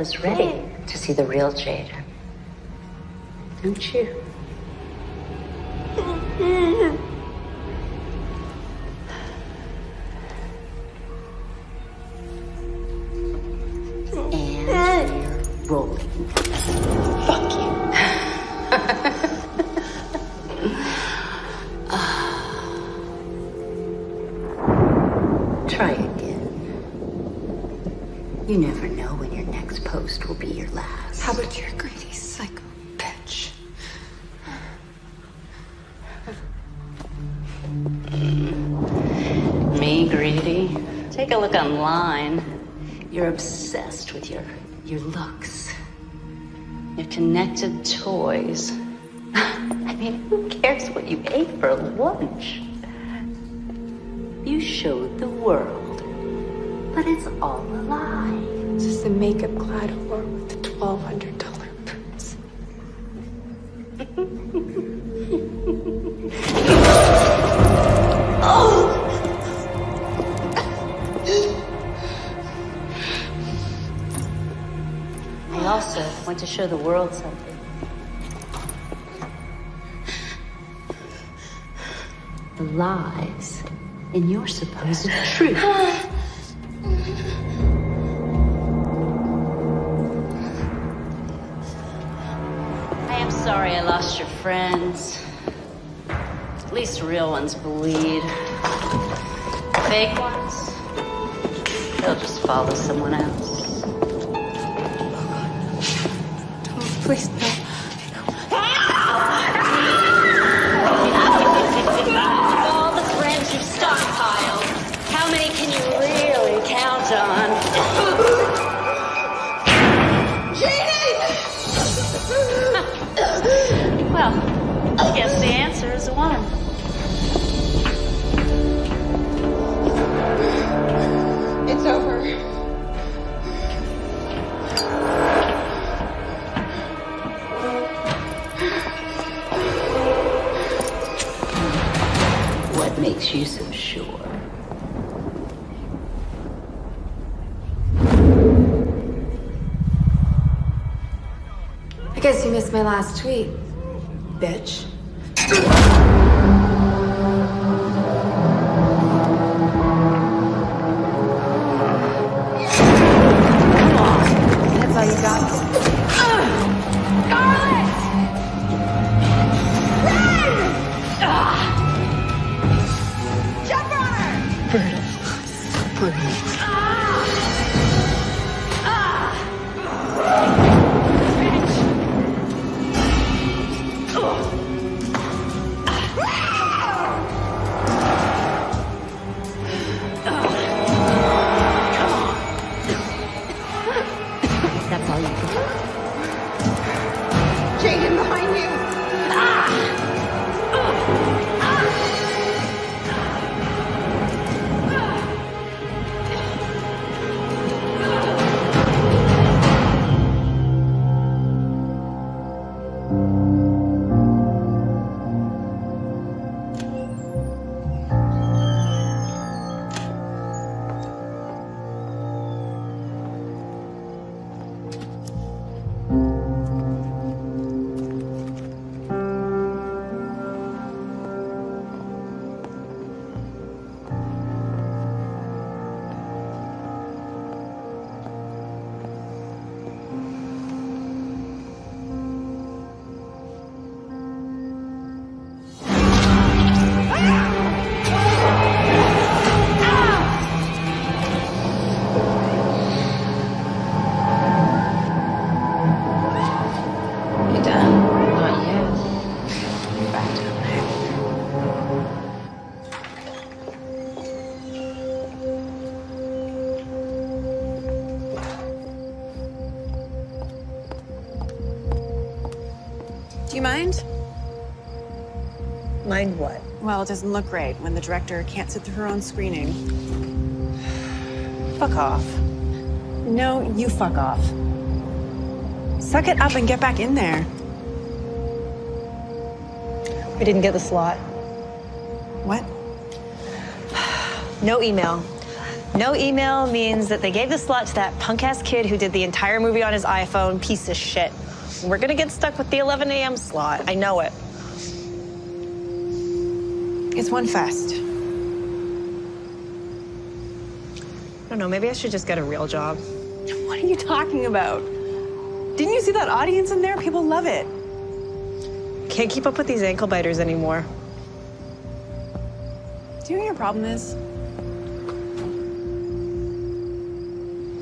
is ready to see the real Jaden. Don't you? For lunch? You showed the world. But it's all a lie. Just a makeup clad whore with twelve hundred dollar purse. I also want to show the world something. Lies in your supposed truth. I am sorry I lost your friends. At least real ones bleed. Fake ones, they'll just follow someone else. Makes you so sure? I guess you missed my last tweet, bitch. Well, it doesn't look great when the director can't sit through her own screening. Fuck off. No, you fuck off. Suck it up and get back in there. We didn't get the slot. What? No email. No email means that they gave the slot to that punk ass kid who did the entire movie on his iPhone. Piece of shit. We're gonna get stuck with the 11 a.m. slot. I know it. It's one fest. I don't know. Maybe I should just get a real job. What are you talking about? Didn't you see that audience in there? People love it. Can't keep up with these ankle biters anymore. Do you know what your problem is?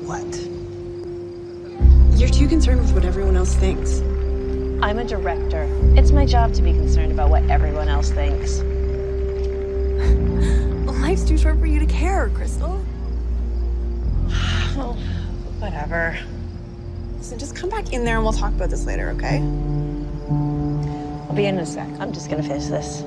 What? You're too concerned with what everyone else thinks. I'm a director. It's my job to be concerned about what everyone else thinks. Life's too short for you to care, Crystal. Well, whatever. So just come back in there and we'll talk about this later, okay? I'll be in in a sec. I'm just gonna finish this.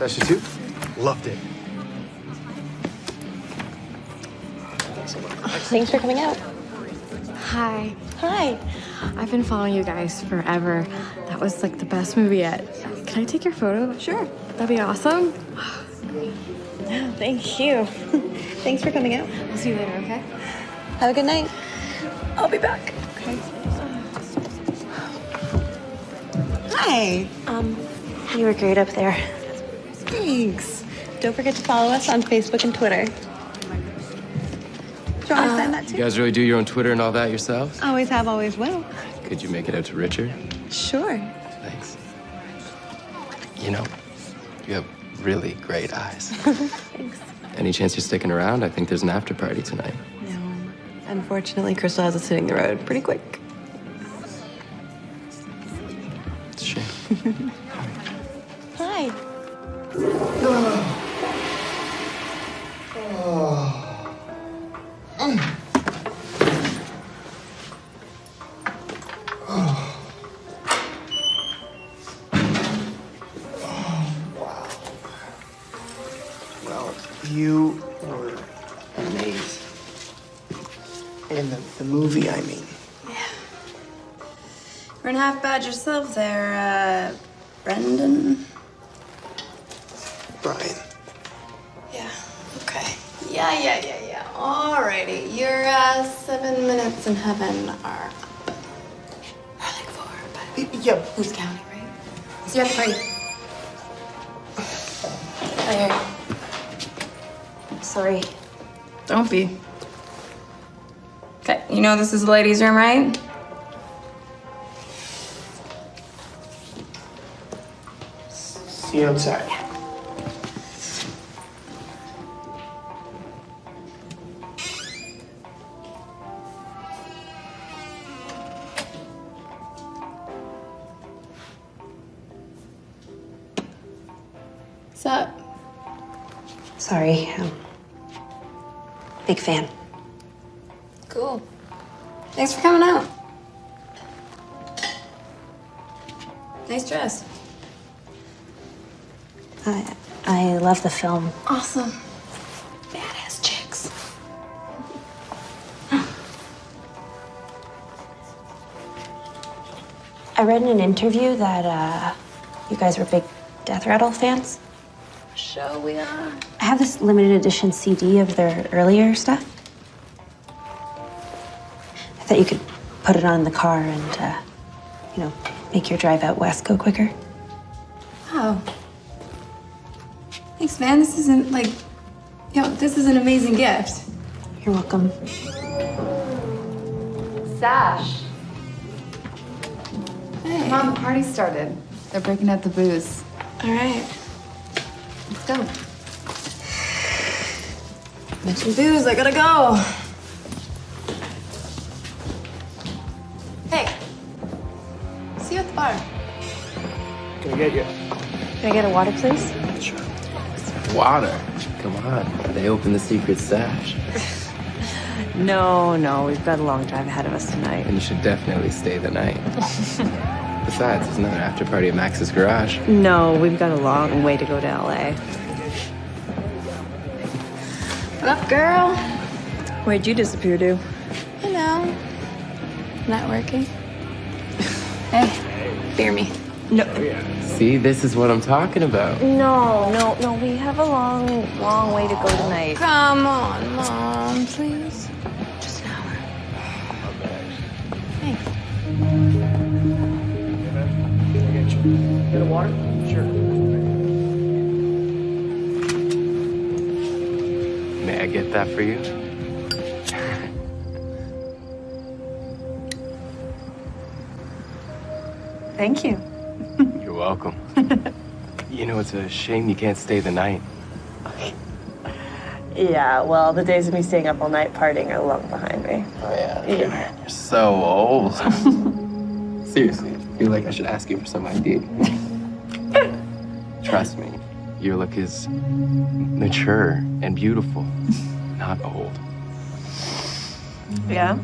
Movie. Sure. Sasha? Loved it. Thanks for coming out. Hi. Hi. I've been following you guys forever. That was like the best movie yet. Can I take your photo? Sure. That'd be awesome. Thank you. Thanks for coming out. I'll see you later, okay? Have a good night. I'll be back. Okay. Hi. Um, you were great up there. Thanks. Don't forget to follow us on Facebook and Twitter. Do you want to send that uh, You guys really do your own Twitter and all that yourselves? Always have, always will. Could you make it out to Richard? Sure. Thanks. You know, you have really great eyes. Thanks. Any chance you're sticking around? I think there's an after party tonight. No. Unfortunately, Crystal has us hitting the road pretty quick. It's a shame. Hi. Well, you were amazing. In the, the movie, I mean. We're gonna half bad yourself there, uh, Brendan. Seven minutes in heaven are up. Or like four, but Yeah, who's counting, right? See you at the party. Claire. Sorry. Don't be. Okay, you know this is the ladies' room, right? See you outside. What's big fan. Cool. Thanks for coming out. Nice dress. I, I love the film. Awesome. Badass chicks. I read in an interview that uh, you guys were big Death Rattle fans. Show we are. I have this limited edition CD of their earlier stuff. I thought you could put it on in the car and, uh, you know, make your drive out west go quicker. Oh. Thanks, man. This isn't like, yo, know, this is an amazing gift. You're welcome. Sash. Hey. Come on, the party started. They're breaking out the booze. All right. Let's go. Mention booze, I gotta go. Hey. See you at the bar. Can I get you? Can I get a water, please? Water. Come on. They opened the secret stash. No, no, we've got a long drive ahead of us tonight. And you should definitely stay the night. Besides, there's another after party at Max's garage. No, we've got a long way to go to LA. Girl? Where'd you disappear to? You know, networking. hey, fear me. No. Oh, See, this is what I'm talking about. No, no, no, we have a long, long way to go tonight. Come on, mom, please. Just an hour. Hey. Get a water? Sure. May I get that for you? Thank you. You're welcome. you know, it's a shame you can't stay the night. Yeah, well, the days of me staying up all night partying are long behind me. Oh, yeah. Yeah. You're so old. Seriously, I feel like I should ask you for some ID. Trust me, your look is mature and beautiful, not old. Yeah?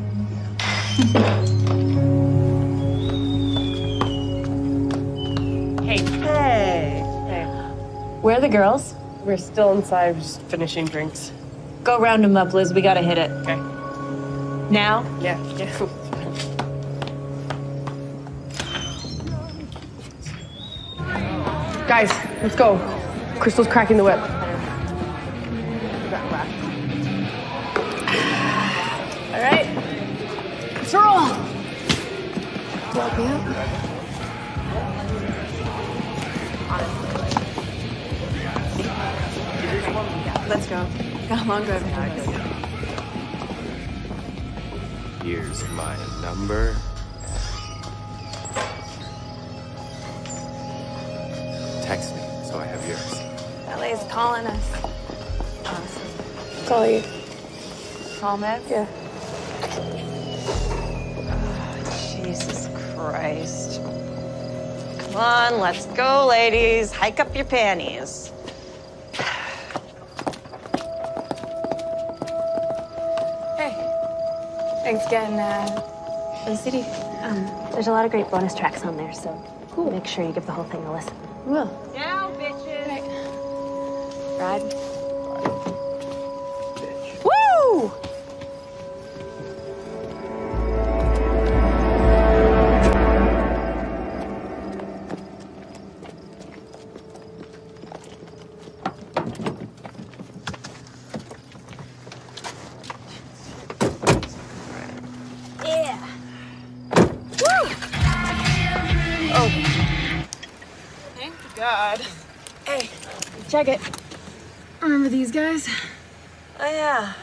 hey, hey, hey. Where are the girls? We're still inside, just finishing drinks. Go round them up, Liz. We gotta hit it. Okay. Now? Yeah, yeah. Guys, let's go. Crystal's cracking the whip. All right. Let's roll. Me up. Let's go. Got a long drive ahead of us. Here's my number. Calling us. Call you. Call Promise? Yeah. Jesus Christ. Come on, let's go, ladies. Hike up your panties. Hey. Thanks again, uh, for the CD. Um, there's a lot of great bonus tracks on there, so make sure you give the whole thing a listen. Will. Now, bitches. Ride. Woo! Yeah. Oh. Thank God. Hey, check it. Remember these guys? Oh, yeah.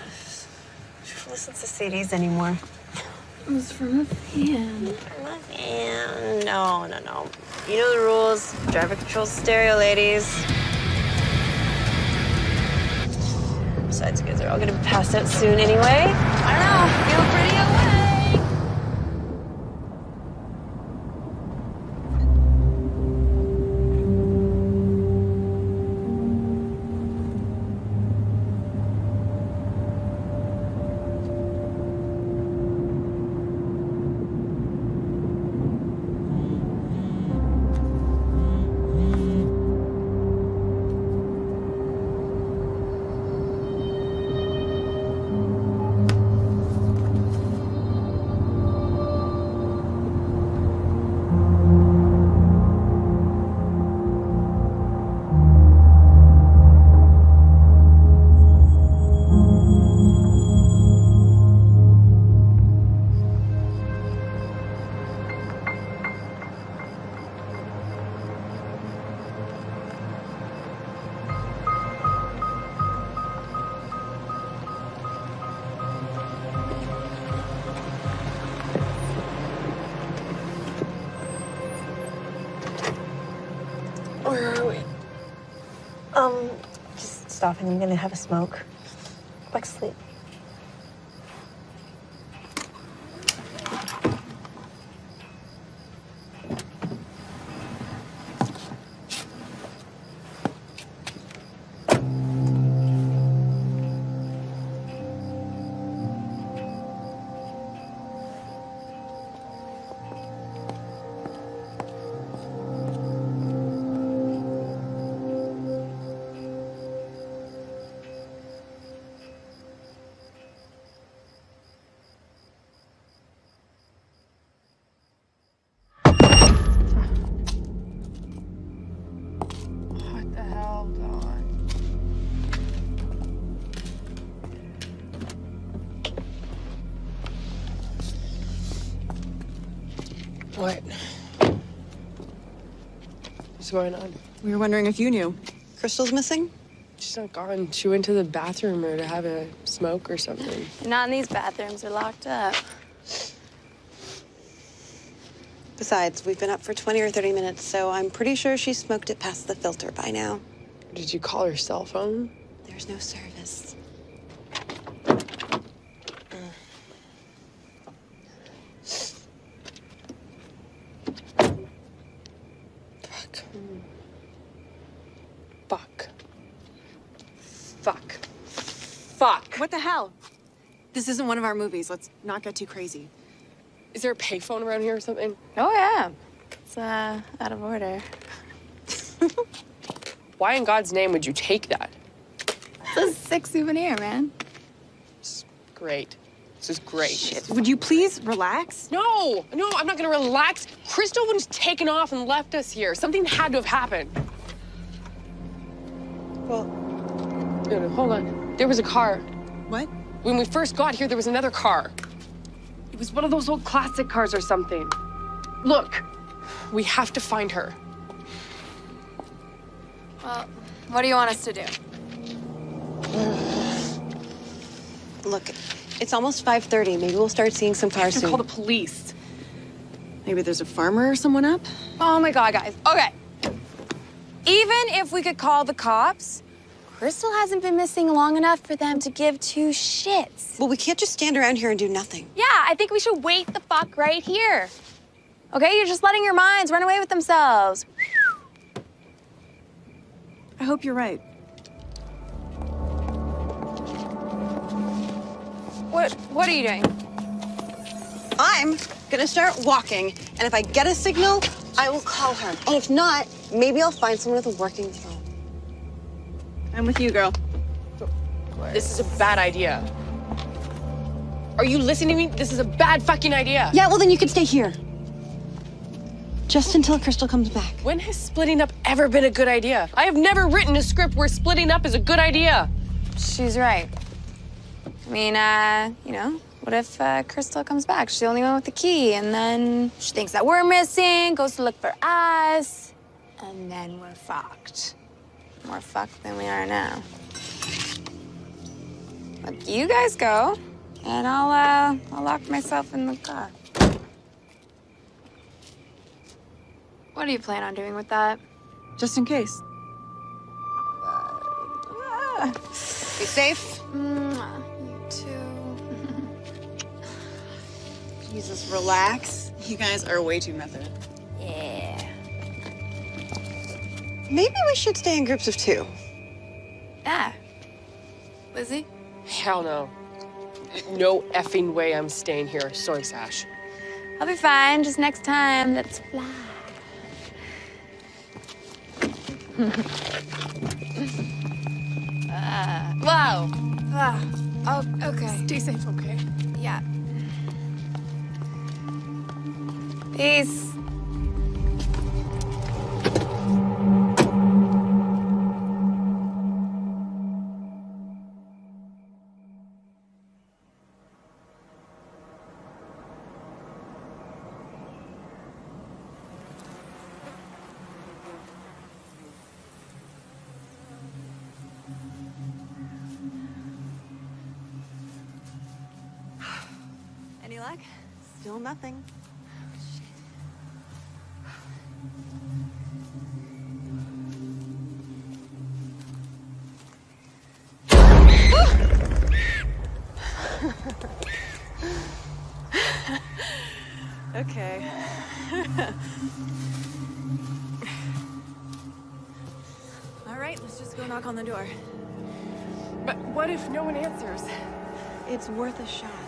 Who listens to CDs anymore? It was from a fan. And no, no, no. You know the rules. Driver controls stereo, ladies. Besides, you guys are all gonna be passed out soon anyway. I don't know. Feel pretty away. Just stopping. I'm gonna have a smoke. Going on? We were wondering if you knew. Crystal's missing? She's not gone. She went to the bathroom or to have a smoke or something. Not in these bathrooms. They're locked up. Besides, we've been up for 20 or 30 minutes, so I'm pretty sure she smoked it past the filter by now. Did you call her cell phone? There's no service. Fuck. Fuck. Fuck. Fuck. What the hell? This isn't one of our movies. Let's not get too crazy. Is there a payphone around here or something? Oh, yeah. It's uh, out of order. Why in God's name would you take that? It's a sick souvenir, man. Great. This is great. Would you please relax? No, no, I'm not gonna relax. Crystal was taken off and left us here. Something had to have happened. No, no, hold on. There was a car. What? When we first got here, there was another car. It was one of those old classic cars or something. Look, we have to find her. Well, what do you want us to do? look, it's almost 5.30. Maybe we'll start seeing some cars To soon. call the police. Maybe there's a farmer or someone up? Oh my god, guys. Okay. Even if we could call the cops, Crystal hasn't been missing long enough for them to give two shits. Well, we can't just stand around here and do nothing. Yeah, I think we should wait the fuck right here. Okay, you're just letting your minds run away with themselves. I hope you're right. What what are you doing? I'm gonna start walking, and if I get a signal, I will call her. And if not, maybe I'll find someone with a working phone. I'm with you, girl. This is a bad idea. Are you listening to me? This is a bad fucking idea. Yeah, well, then you can stay here. Just until Crystal comes back. When has splitting up ever been a good idea? I have never written a script where splitting up is a good idea. She's right. I mean, uh, you know, what if uh, Crystal comes back? She's the only one with the key, and then she thinks that we're missing, goes to look for us, and then we're fucked. More fucked than we are now. Look, you guys go, and I'll, uh, I'll lock myself in the car. What do you plan on doing with that? Just in case. Be safe. You too. Jesus, relax. You guys are way too method. Yeah. Maybe we should stay in groups of two. Ah. Lizzie? Hell no. No effing way I'm staying here. Sorry, Sash. I'll be fine. Just next time, let's fly. uh, whoa. Ah, oh, okay. Stay safe, okay? Yeah. Peace. It's worth a shot.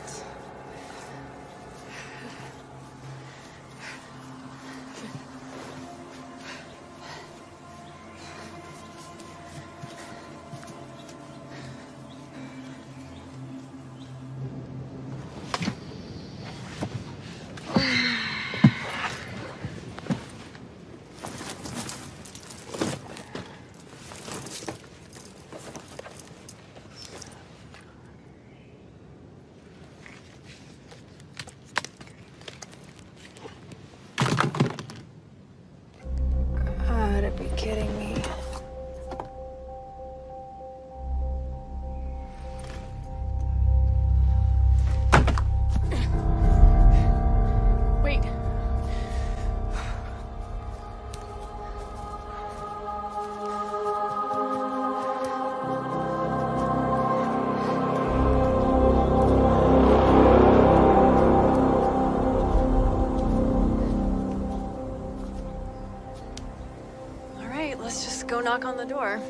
Knock on the door.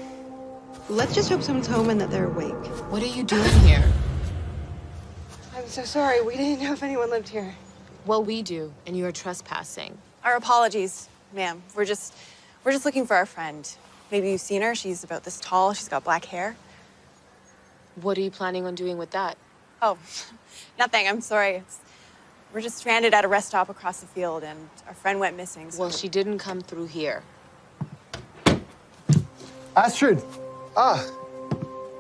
Let's just hope someone's home and that they're awake. What are you doing here? I'm so sorry. We didn't know if anyone lived here. Well, we do, and you are trespassing. Our apologies, ma'am. We're just we're just looking for our friend. Maybe you've seen her. She's about this tall. She's got black hair. What are you planning on doing with that? Oh, nothing. I'm sorry. It's, we're just stranded at a rest stop across the field, and our friend went missing. So Well, she didn't come through here. Astrid! Ah,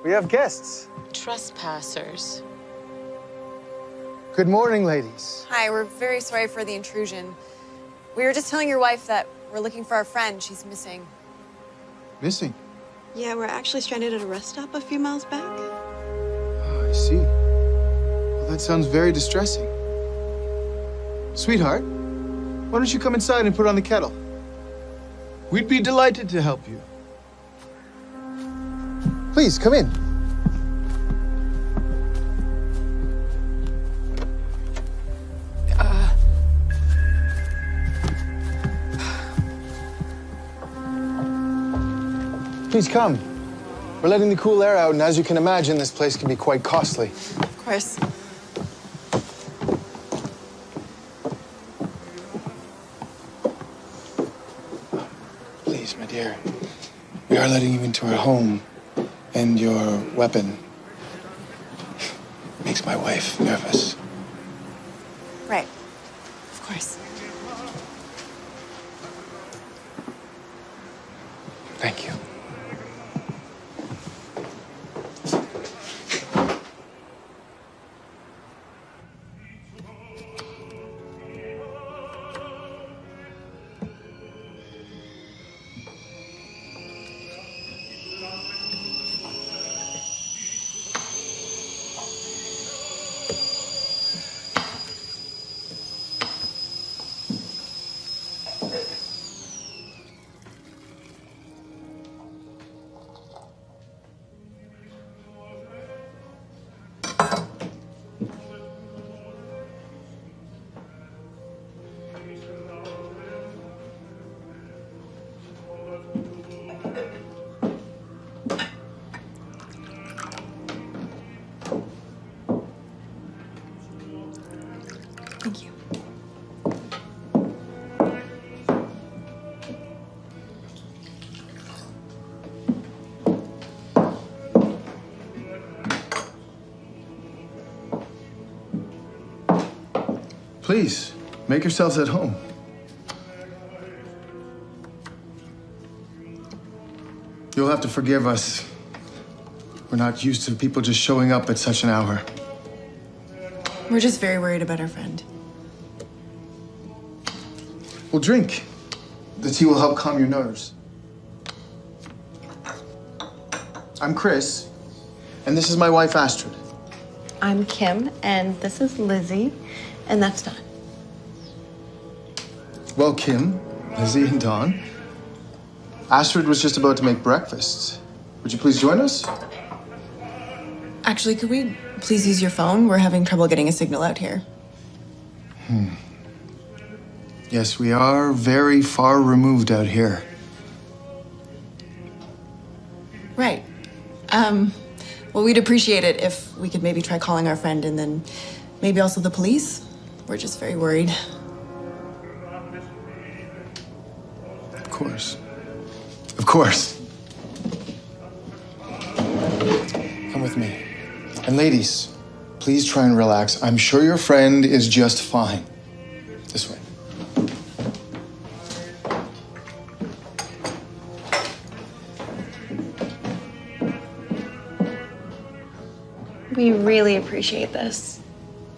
we have guests. Trespassers. Good morning, ladies. Hi, we're very sorry for the intrusion. We were just telling your wife that we're looking for our friend. She's missing. Missing. Yeah, we're actually stranded at a rest stop a few miles back. Oh, I see. Well, that sounds very distressing. Sweetheart, why don't you come inside and put on the kettle? We'd be delighted to help you. Please, come in. Uh. Please come. We're letting the cool air out, and as you can imagine, this place can be quite costly. Of course. Please, my dear. We are letting you into our home, and your weapon makes my wife nervous. Please, make yourselves at home. You'll have to forgive us. We're not used to people just showing up at such an hour. We're just very worried about our friend. Well, drink. The tea will help calm your nerves. I'm Chris, and this is my wife, Astrid. I'm Kim, and this is Lizzie, and that's Don. Well, Kim, Lizzie, and Don, Astrid was just about to make breakfast. Would you please join us? Actually, could we please use your phone? We're having trouble getting a signal out here. Hmm. Yes, we are very far removed out here. Right. Um, well, we'd appreciate it if we could maybe try calling our friend and then maybe also the police. We're just very worried. Of course. Of course. Come with me. And ladies, please try and relax. I'm sure your friend is just fine. This way. We really appreciate this.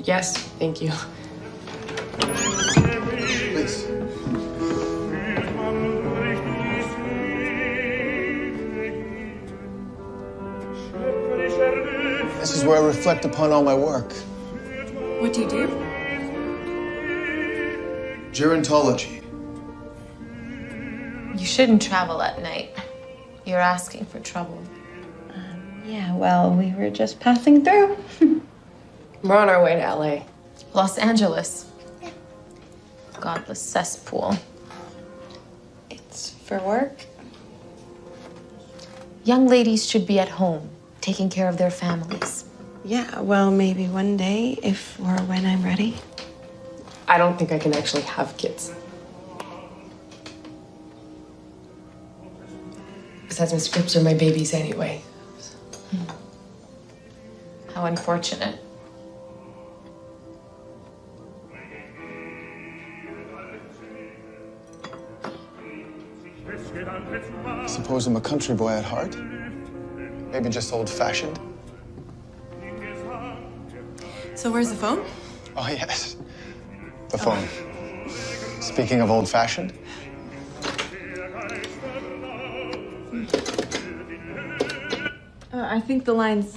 Yes, thank you. Reflect upon all my work. What do you do? Gerontology. You shouldn't travel at night. You're asking for trouble. Um, yeah, well, we were just passing through. We're on our way to LA. Los Angeles. Godless cesspool. It's for work. Young ladies should be at home, taking care of their families. Yeah, well, maybe one day, if or when I'm ready. I don't think I can actually have kids. Besides, my scripts are my babies anyway. Hmm. How unfortunate. Suppose I'm a country boy at heart? Maybe just old fashioned? So where's the phone? Oh, yes. The phone. Speaking of old fashioned, Uh, I think the line's.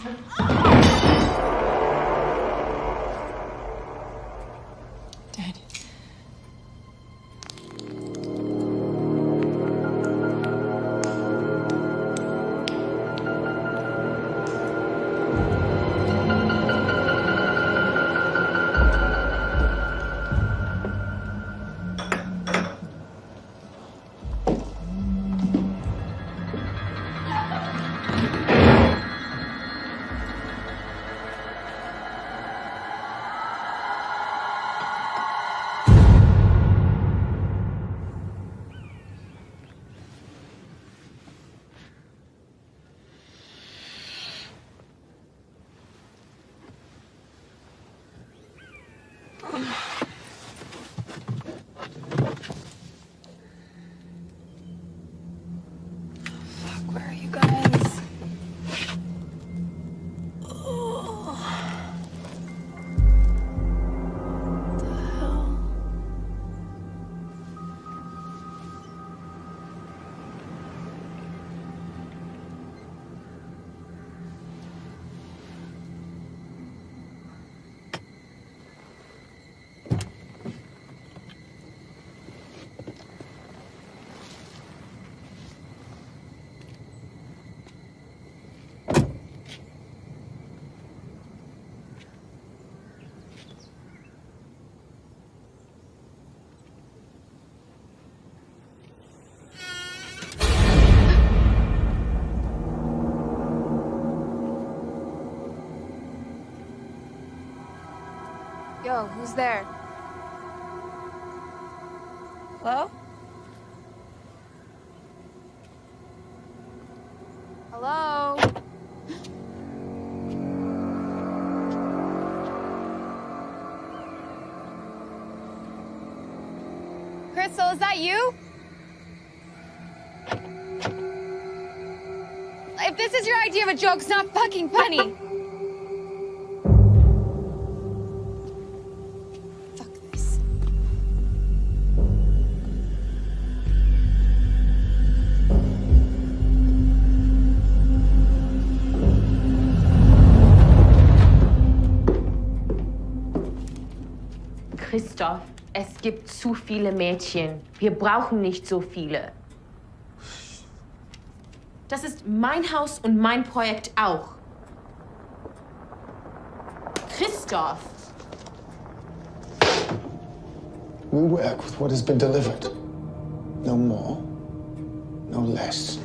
Who's there? Hello? Hello? Crystal, is that you? If this is your idea of a joke, it's not fucking funny. Gibt zu viele Mädchen. Wir brauchen nicht so viele. Das ist mein Haus und mein Projekt auch. Christoph! We work with what has been delivered. No more, no less.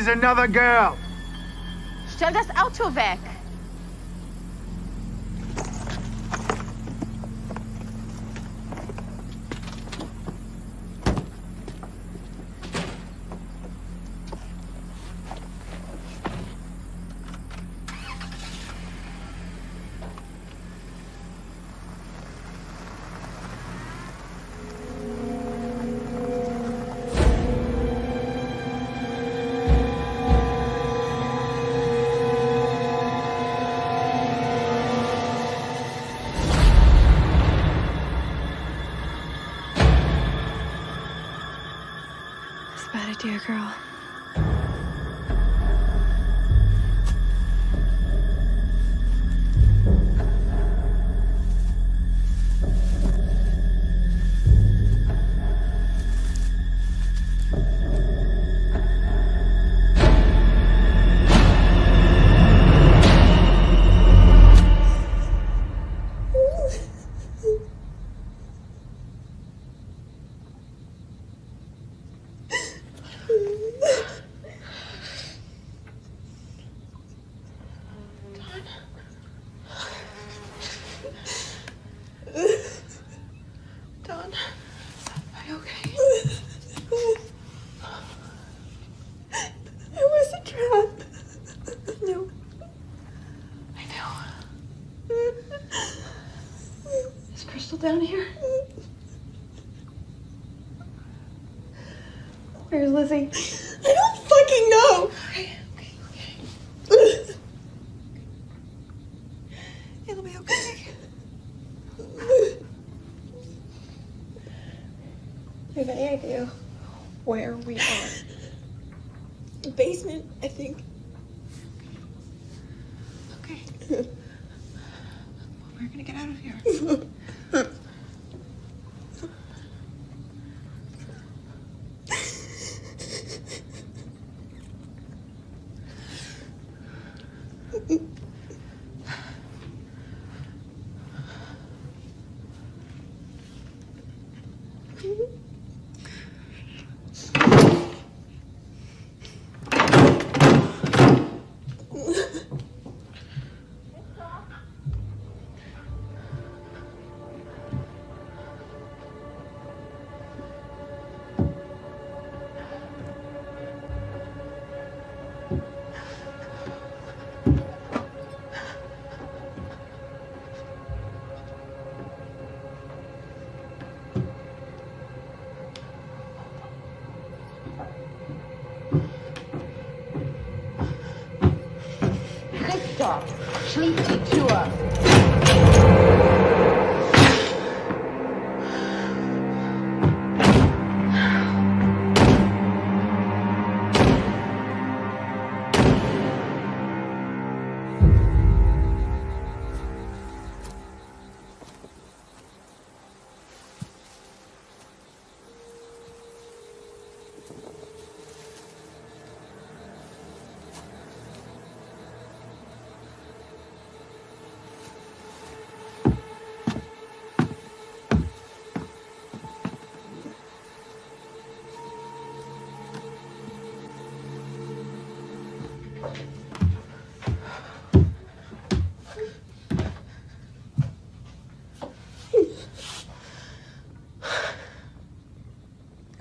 Is another girl. Stell das Auto weg! Is Crystal down here? Where's Lizzie? I don't fucking know. Okay, okay, okay. It'll be okay. Do you have any idea where we are? The basement, I think.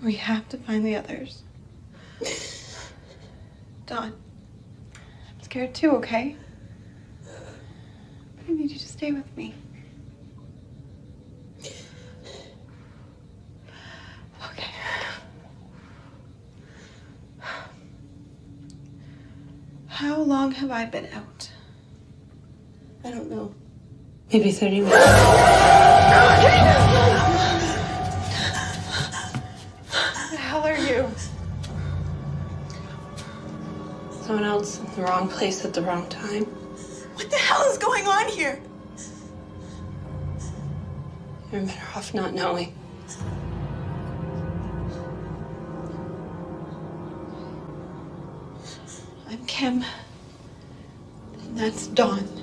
We have to find the others. Dawn, I'm scared too, okay? I need you to stay with me. Okay. How long have I been out? I don't know. Maybe 30 minutes. The wrong place at the wrong time. What the hell is going on here? You're better off not knowing. I'm Kim. And that's Dawn.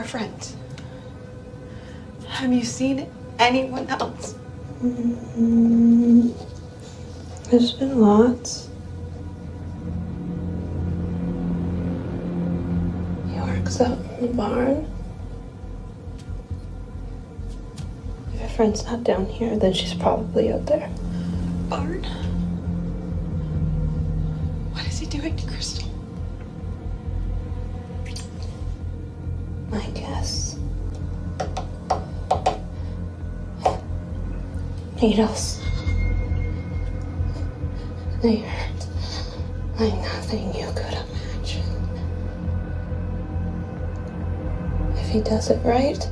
Friend. Have you seen anyone else? Mm, There's been lots. He works out in the barn. If your friend's not down here, then she's probably out there. Barn? Needles. They hurt like nothing you could imagine. If he does it right,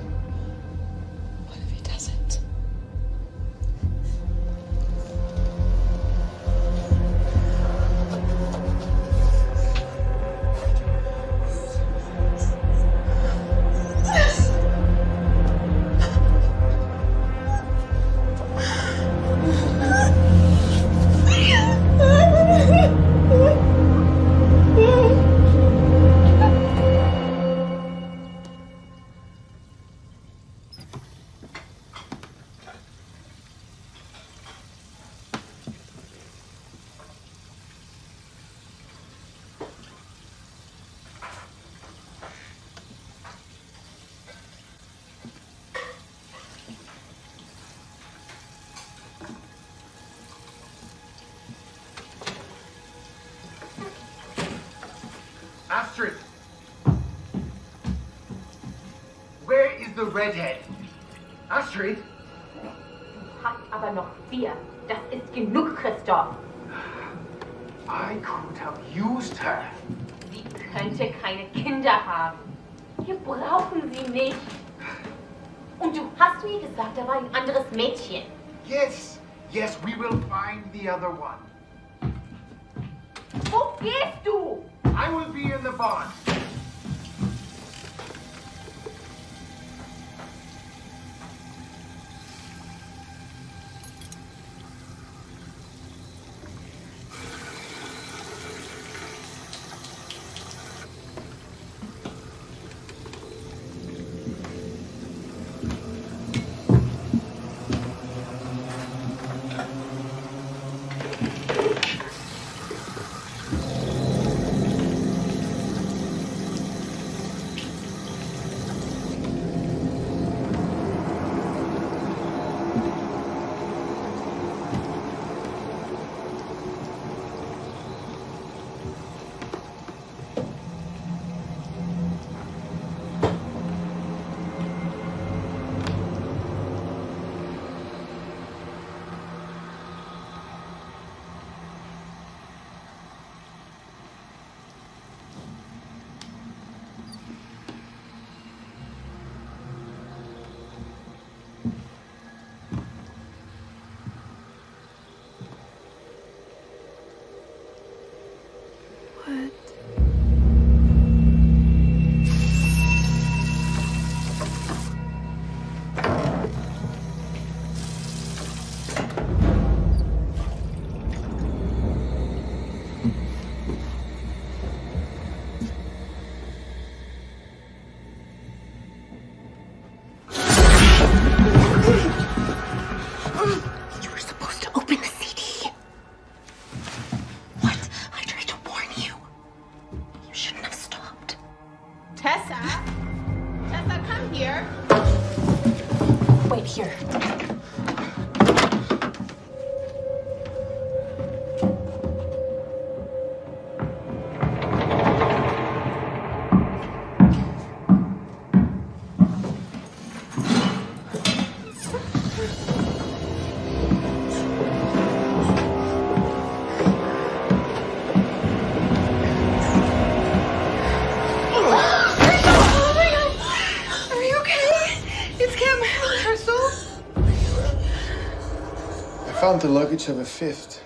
her. Sie könnte keine Kinder haben. Wir brauchen sie nicht. Und du hast mir gesagt, da war ein anderes Mädchen. Yes, yes, we will find the other one. Wo gehst du? I will be in the barn. Found the luggage of a fifth.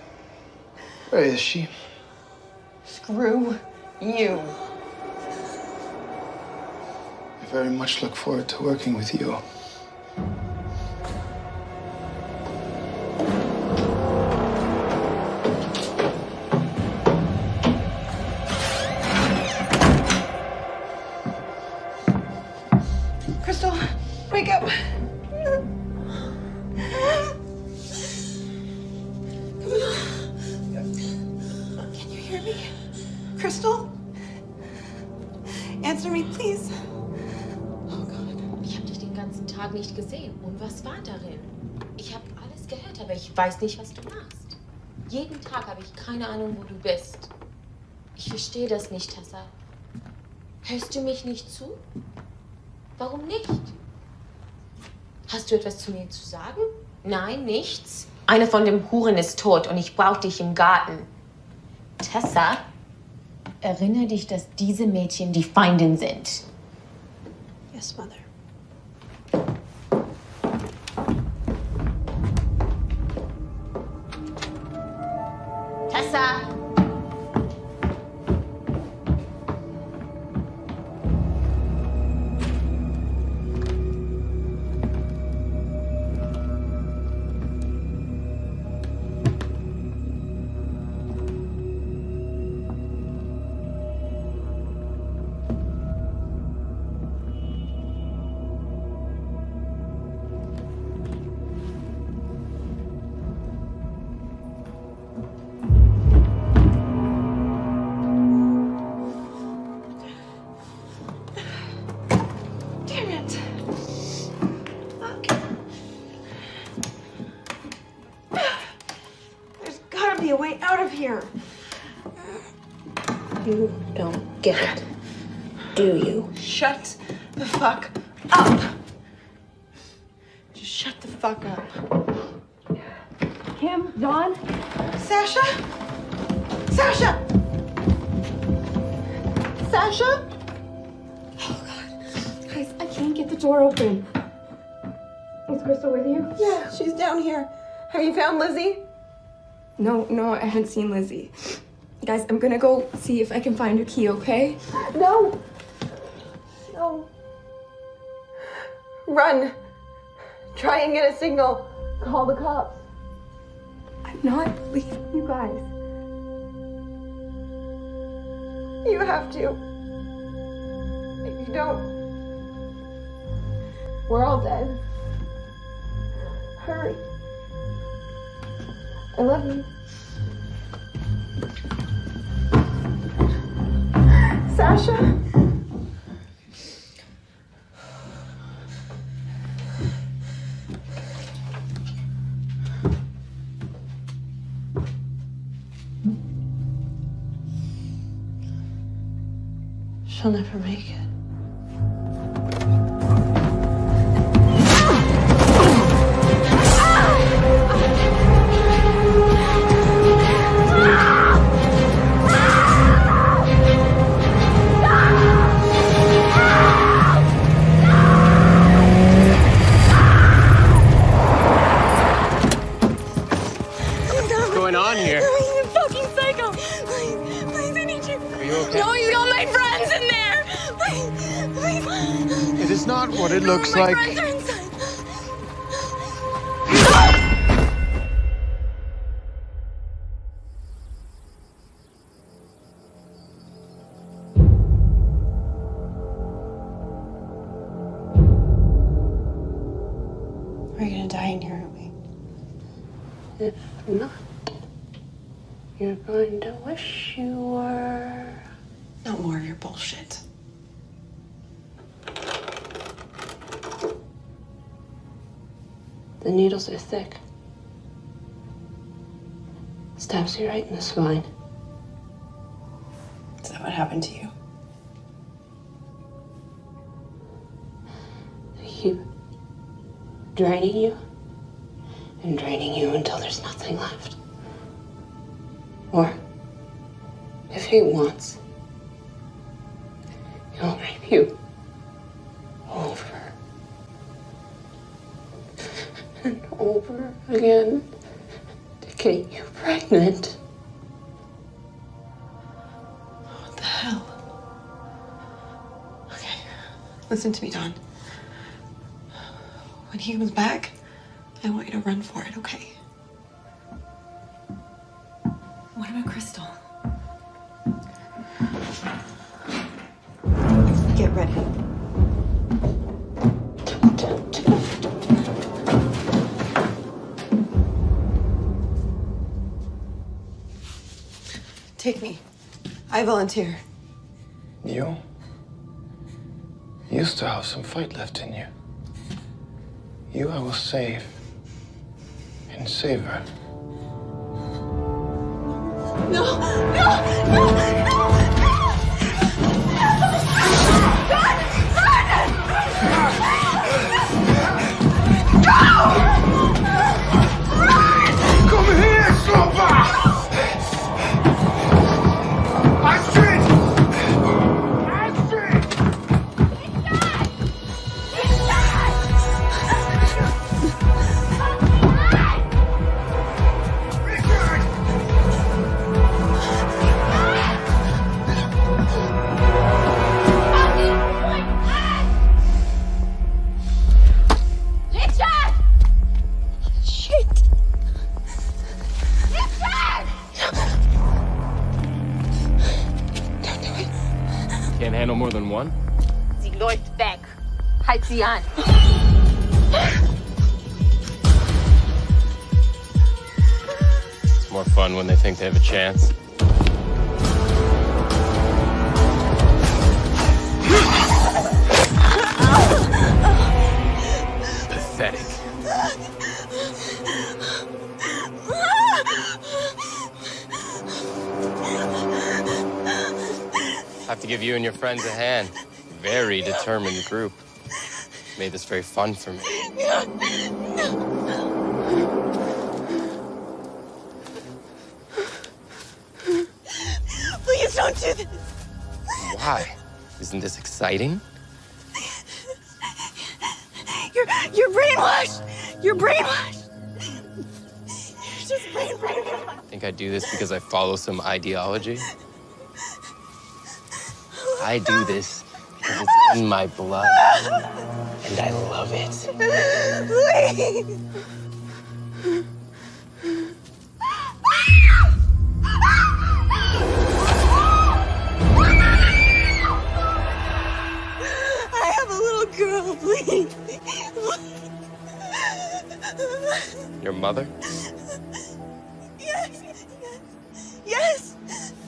Where is she? Screw you. I very much look forward to working with you. Ich weiß nicht, was du machst. Jeden Tag habe ich keine Ahnung, wo du bist. Ich verstehe das nicht, Tessa. Hörst du mich nicht zu? Warum nicht? Hast du etwas zu mir zu sagen? Nein, nichts. Eine von den Huren ist tot und ich brauche dich im Garten. Tessa, erinnere dich, dass diese Mädchen die Feindin sind. Yes, Mother. Tessa! Seen Lizzie. Guys, I'm gonna go see if I can find her key, okay? No. No. Run. Try and get a signal. Call the cops. I'm not leaving you guys. You have to. If you don't, we're all dead. Hurry. I love you. Sasha? She'll never make it. Looks like. Needles are thick. Stabs you right in the spine. Is that what happened to you? They keep draining you and draining you until there's nothing left. Or, if he wants, he'll rape you over and over again to get you pregnant. What the hell? Okay, listen to me, Dawn. When he comes back, I want you to run for it, okay? What about Crystal? Get ready. Take me. I volunteer. You? You still have some fight left in you. You I will save. And save her. No, no, no, no! It's more fun when they think they have a chance. Pathetic. I have to give you and your friends a hand. Very determined group. Made this very fun for me. Please don't do this. Why? Isn't this exciting? You're you're brainwashed. You're brainwashed. You're just brain brainwashed. Think I do this because I follow some ideology? I do this because it's in my blood. And I love it. Please. I have a little girl, please. Your mother? Yes. Yes. Dead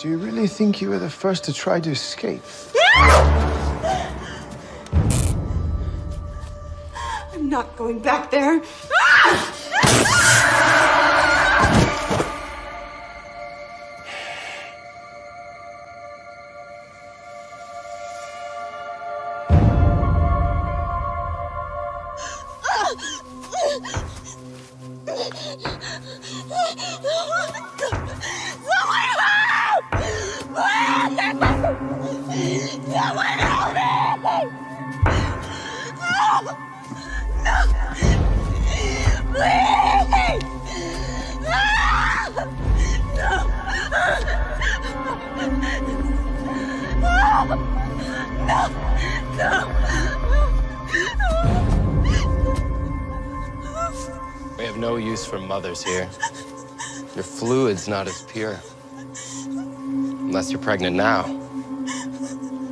Do you really think you were the first to try to escape? I'm not going back there. Fluid's not as pure. Unless you're pregnant now.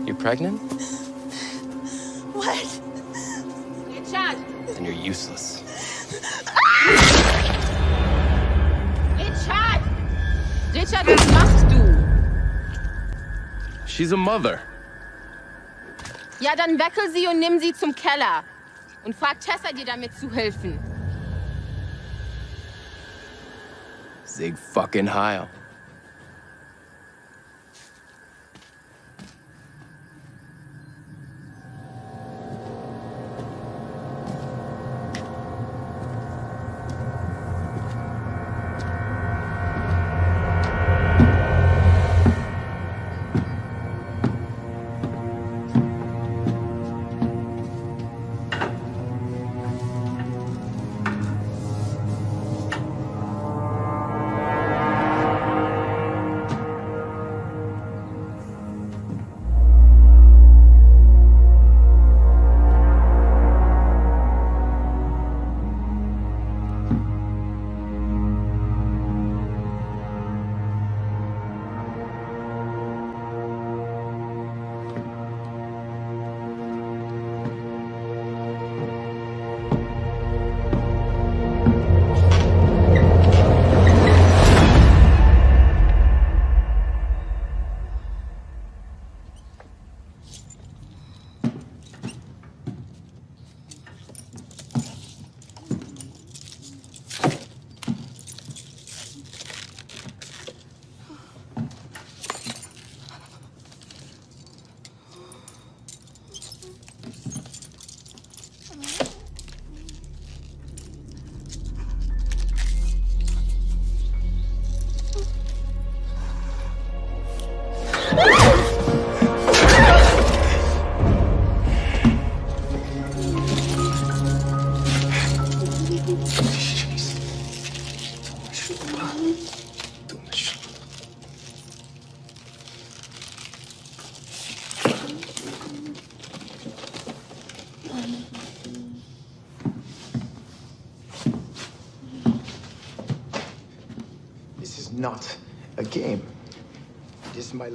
You pregnant? What? Richard! Then you're useless. Richard! Richard, was machst du? She's a mother. Ja, dann weckel sie und nimm sie zum Keller. Und frag Tessa, dir damit zu helfen. Zig fucking Heil.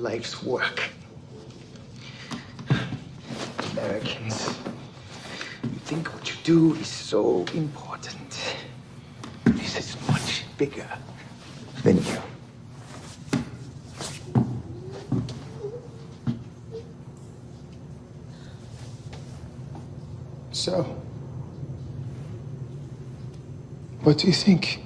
Life's work. Americans, you think what you do is so important. This is much bigger than you. So, what do you think?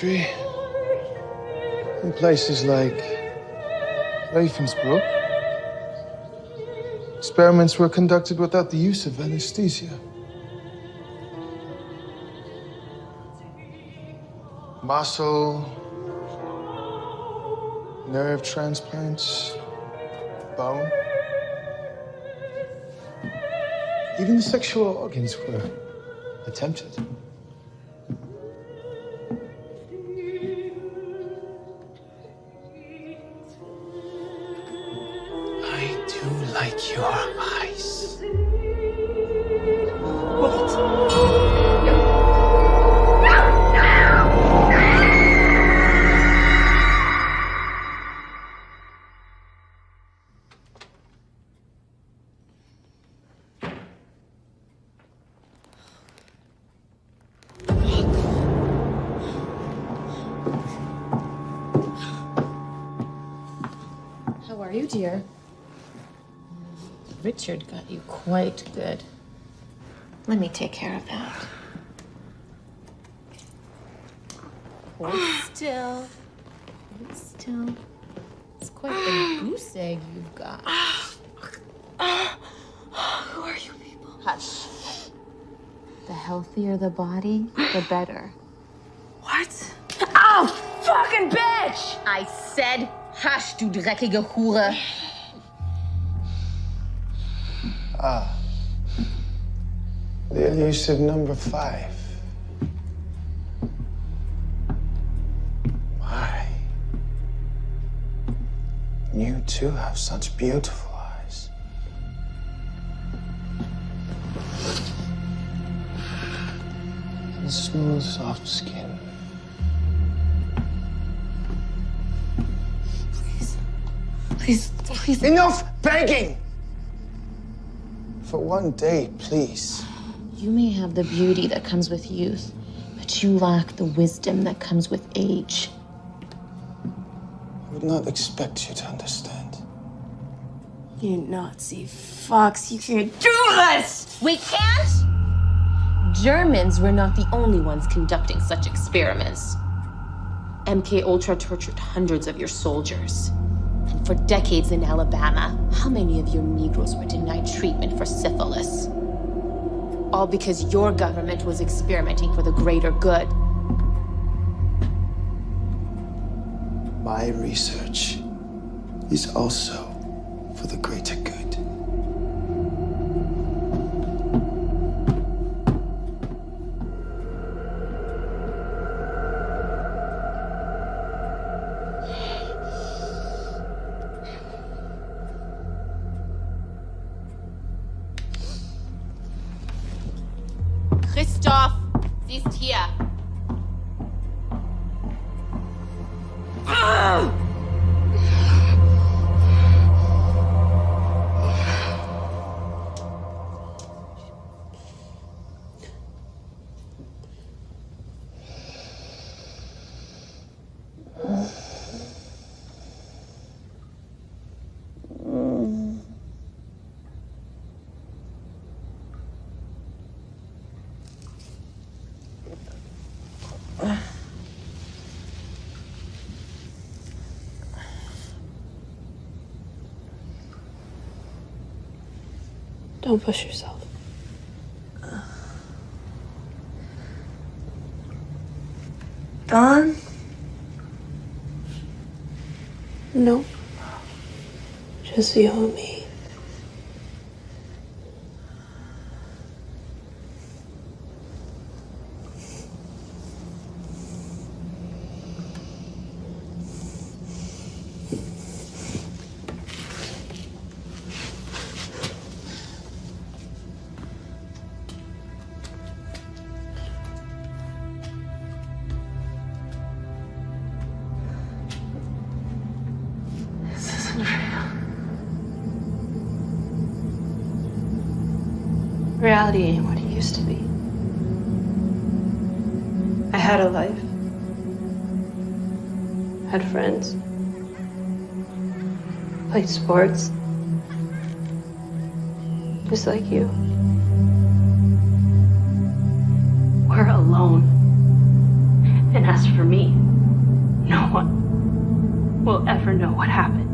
Country, in places like Ravensbrück, experiments were conducted without the use of anesthesia. Muscle, nerve transplants, bone. Even the sexual organs were attempted. Care of that. Hold still. Hold still. It's quite the goose egg you've got. Who are you people? Hush. The healthier the body, the better. What? Oh, fucking bitch! I said hush, du dreckige Hure. Ah. The elusive number five. Why? You too have such beautiful eyes. And smooth, soft skin. Please, please, please. Enough begging! For one day, please. You may have the beauty that comes with youth, but you lack the wisdom that comes with age. I would not expect you to understand. You Nazi fox, you can't do this! We can't? Germans were not the only ones conducting such experiments. MK Ultra tortured hundreds of your soldiers. And for decades in Alabama, how many of your Negroes were denied treatment for syphilis? All because your government was experimenting for the greater good. My research is also for the greater good. Don't push yourself. Gone? Nope. Just you and me. Just like you. We're alone. And as for me, no one will ever know what happened.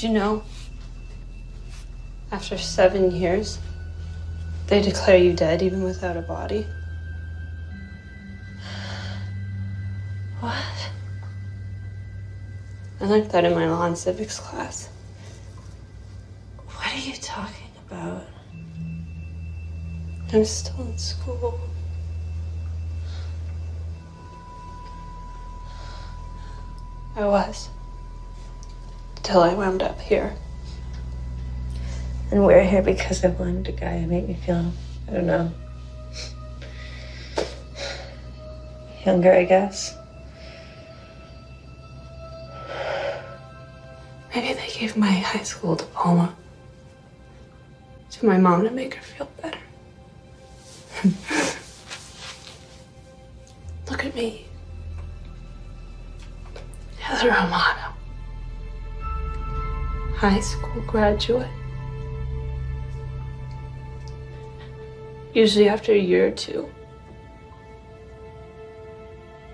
You know? After seven years, they declare you dead even without a body. What? I learned that in my law and civics class. What are you talking about? I'm still in school. I was. Till I wound up here. And we're here because I wanted a guy who made me feel, I don't know, younger, I guess. Maybe they gave my high school diploma to my mom to make her feel better. Look at me. Heather Romano. High school graduate. Usually after a year or two,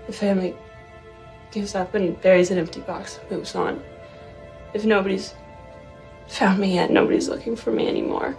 the family gives up and buries an empty box and moves on. If nobody's found me yet, nobody's looking for me anymore.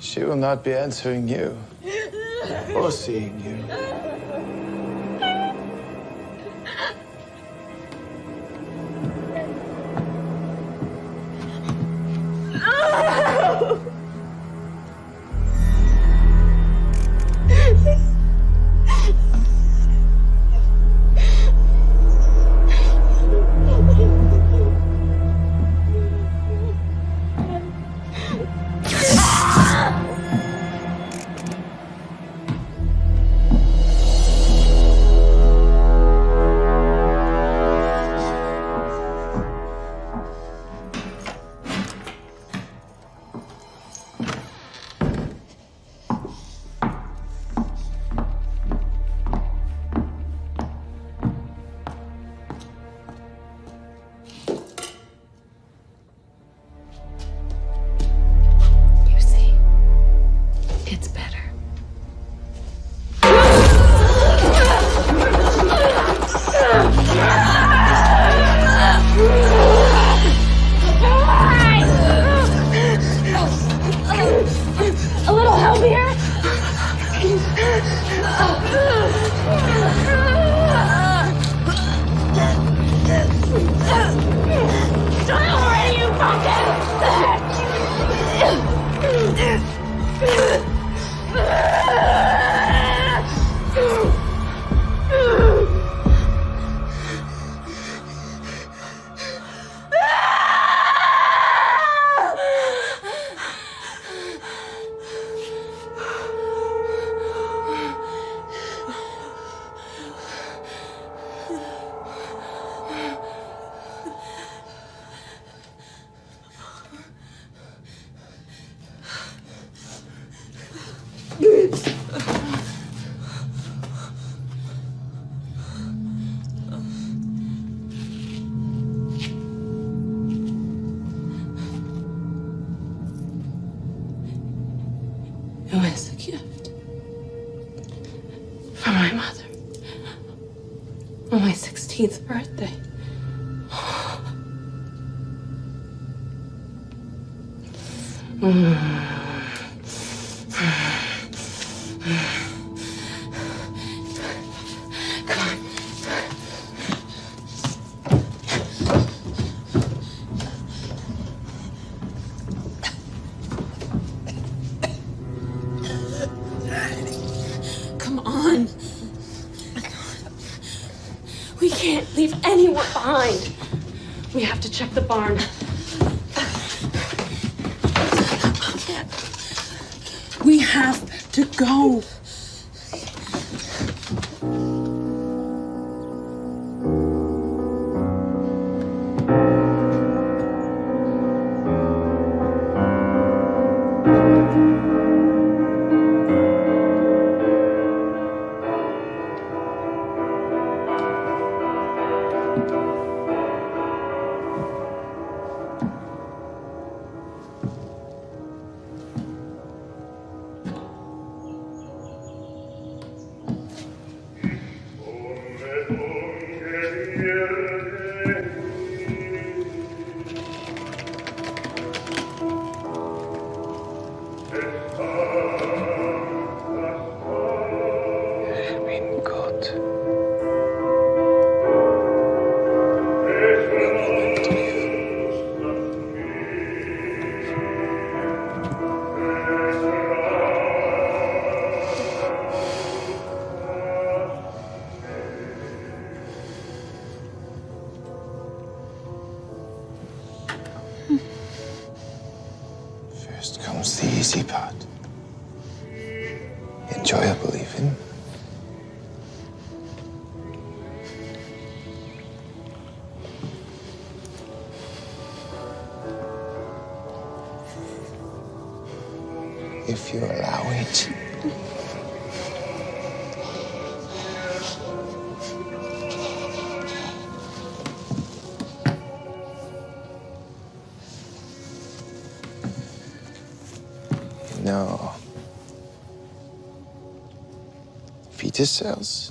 She will not be answering you or seeing you. leave anyone behind. We have to check the barn. We have to go. This cells.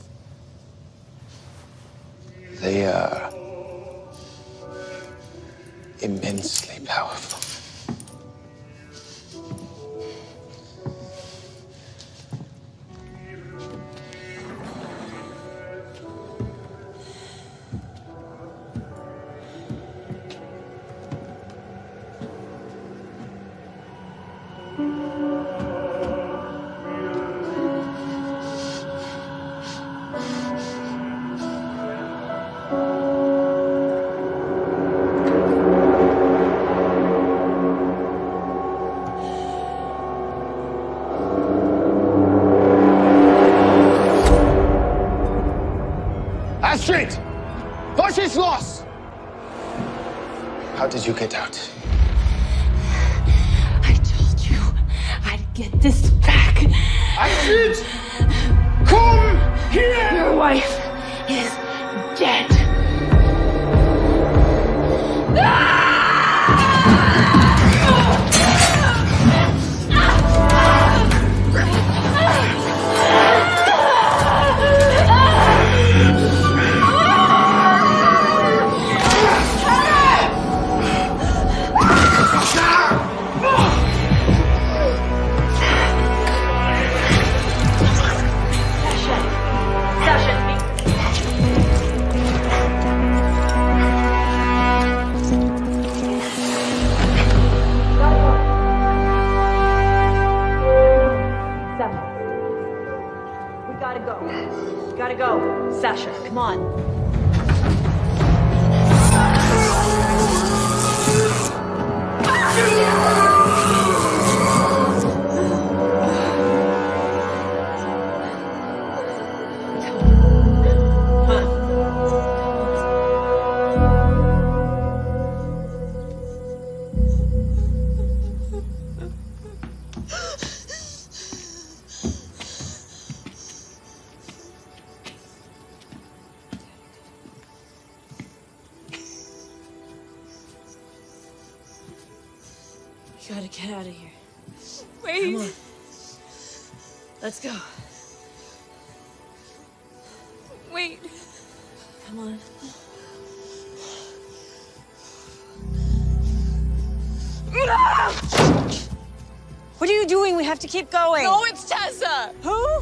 Keep going. No, it's Tessa. Who?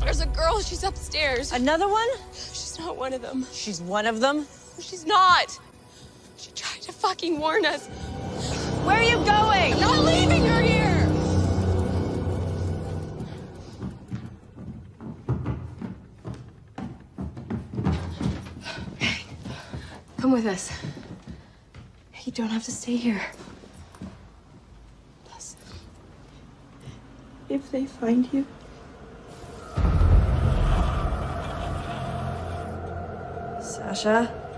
There's a girl. She's upstairs. Another one? She's not one of them. She's one of them? She's not. She tried to fucking warn us. Where are you going? I'm not leaving her here. Come with us. You don't have to stay here. If they find you, Sasha?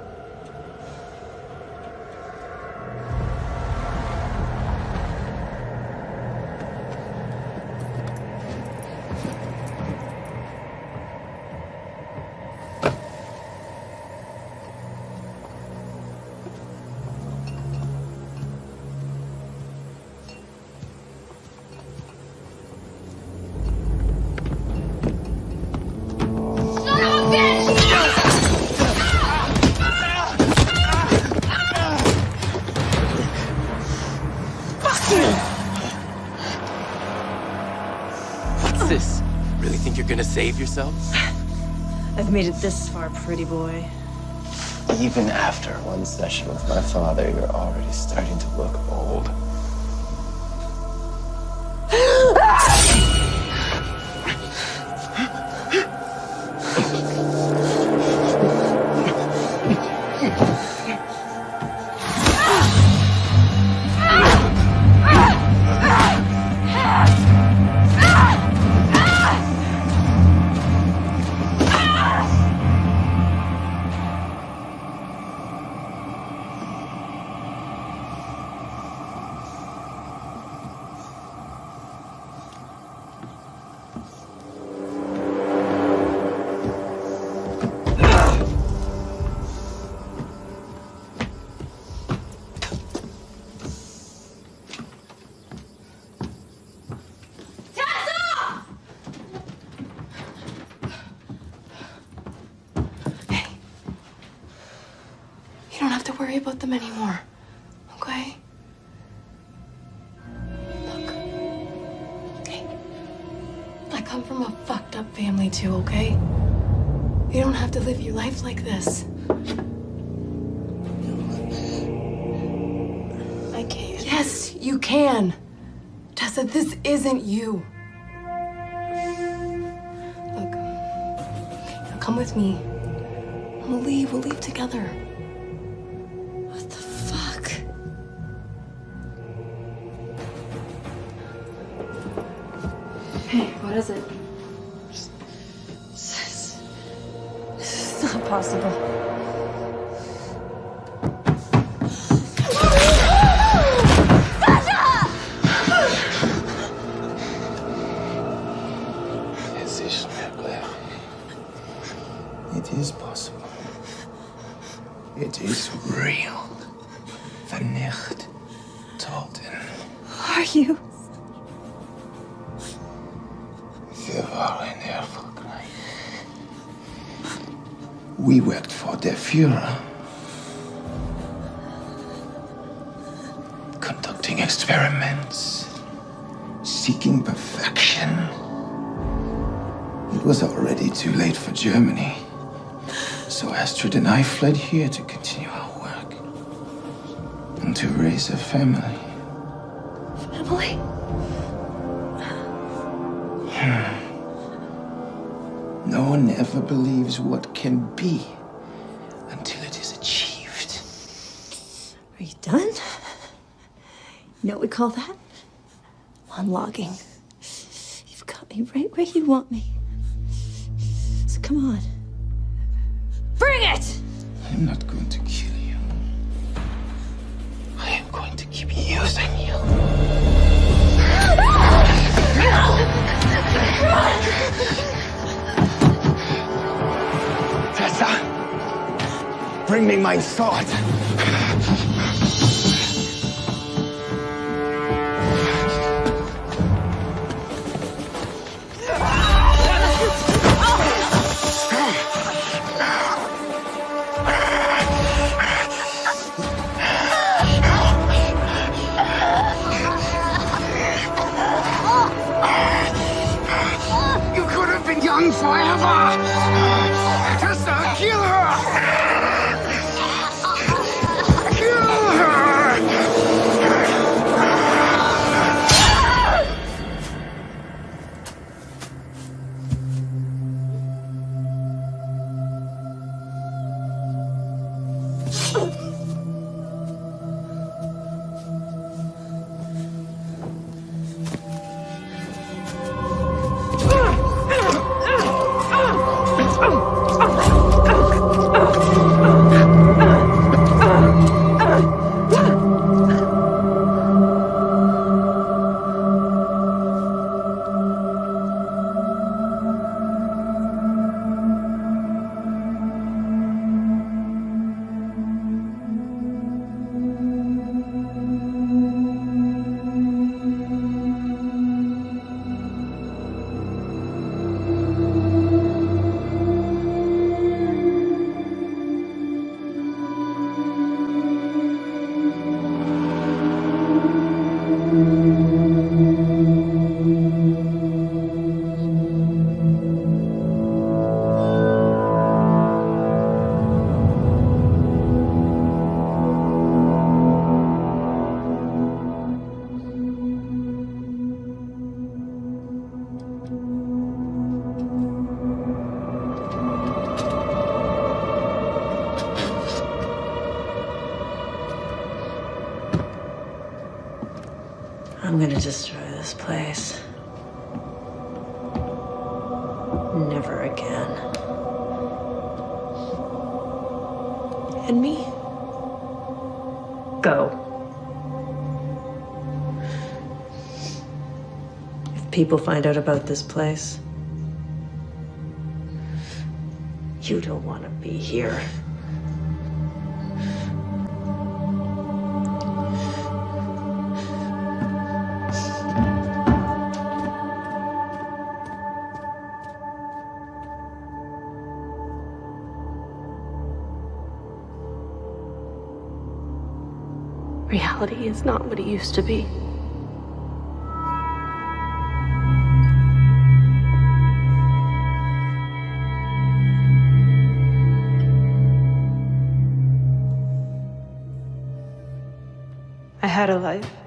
Save yourself? I've made it this far, pretty boy. Even after one session with my father, you're already starting to look old. Toten. Are you? Wir waren erfolgreich. We worked for the Führer. Conducting experiments. Seeking perfection. It was already too late for Germany. So Astrid and I fled here to continue our work. And to raise a family. Family? No one ever believes what can be until it is achieved. Are you done? You know what we call that? Monologuing. You've got me right where you want me. Bring people find out about this place, you don't want to be here. Reality is not what it used to be. Had a life.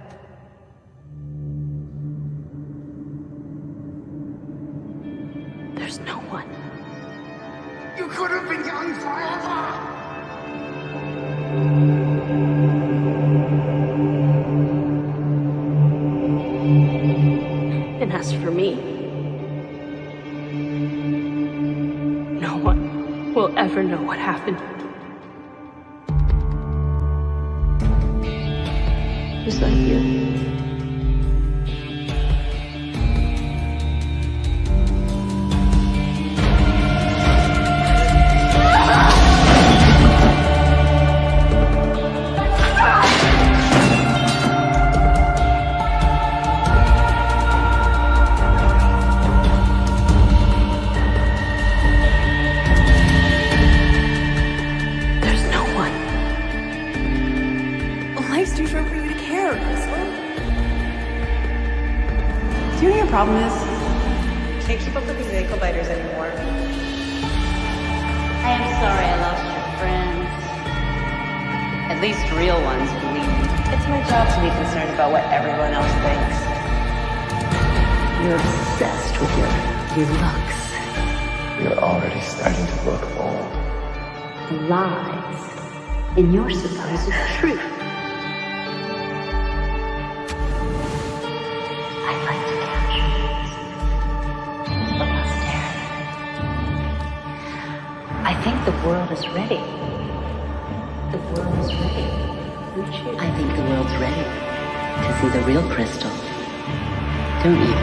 Everyone else thinks. You're obsessed with your, your looks. You're already starting to look old. The lies in your supposed truth. I'd like to capture these for posterity. I think the world is ready. The world is ready. I think the world's ready to see the real crystal. Don't you?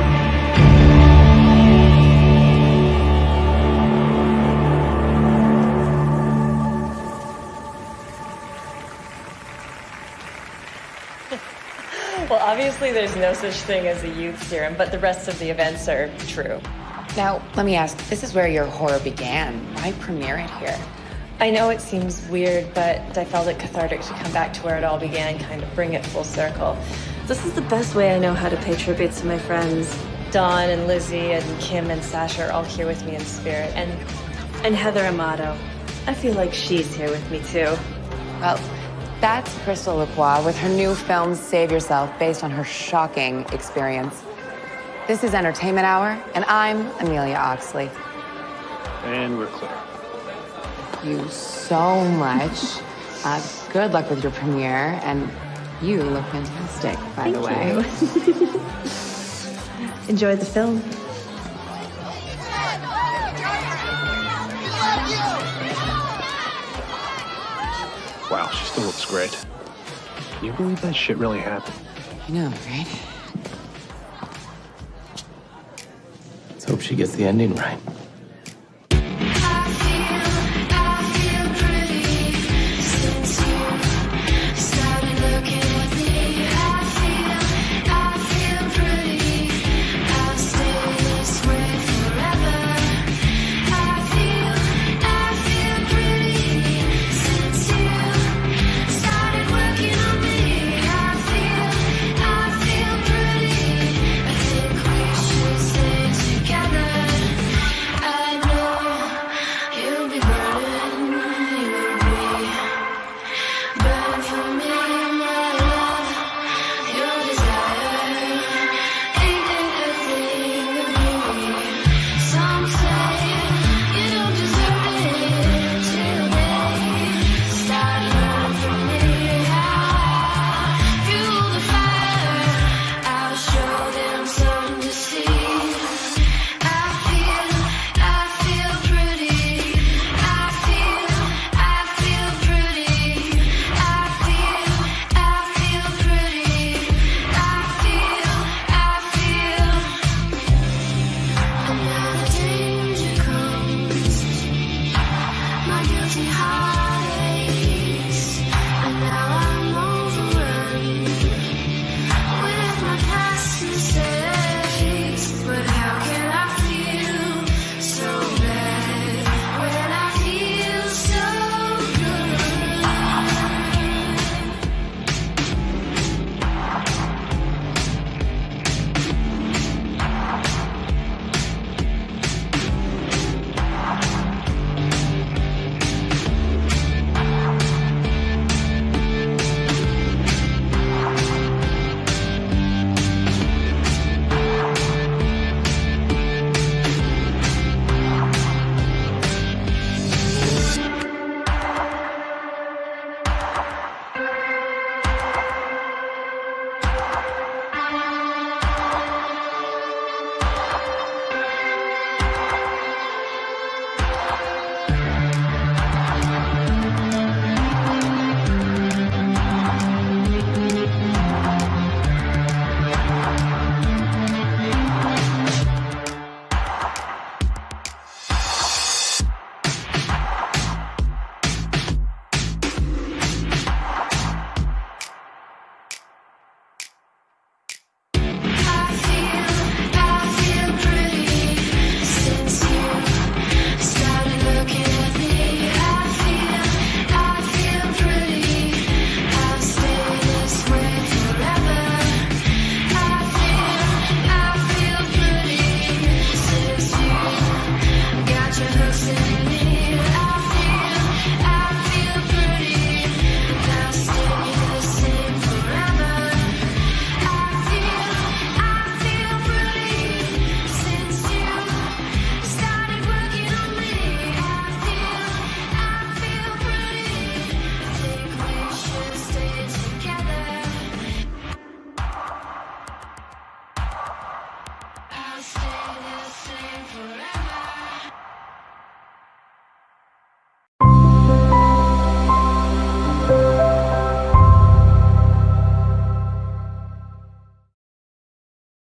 Well, obviously, there's no such thing as a youth serum, but the rest of the events are true. Now, let me ask this is where your horror began. Why premiere it here? I know it seems weird, but I felt it cathartic to come back to where it all began, kind of bring it full circle. This is the best way I know how to pay tribute to my friends. Dawn and Lizzie and Kim and Sasha are all here with me in spirit. And and Heather Amato. I feel like she's here with me too. Well, that's Crystal Lacroix with her new film Save Yourself, based on her shocking experience. This is Entertainment Hour, and I'm Amelia Oxley. And we're clear. Thank you so much. Uh, good luck with your premiere, and you look fantastic, by the way. Enjoy the film. Wow, she still looks great. Can you believe that shit really happened? I know, right? Let's hope she gets the ending right.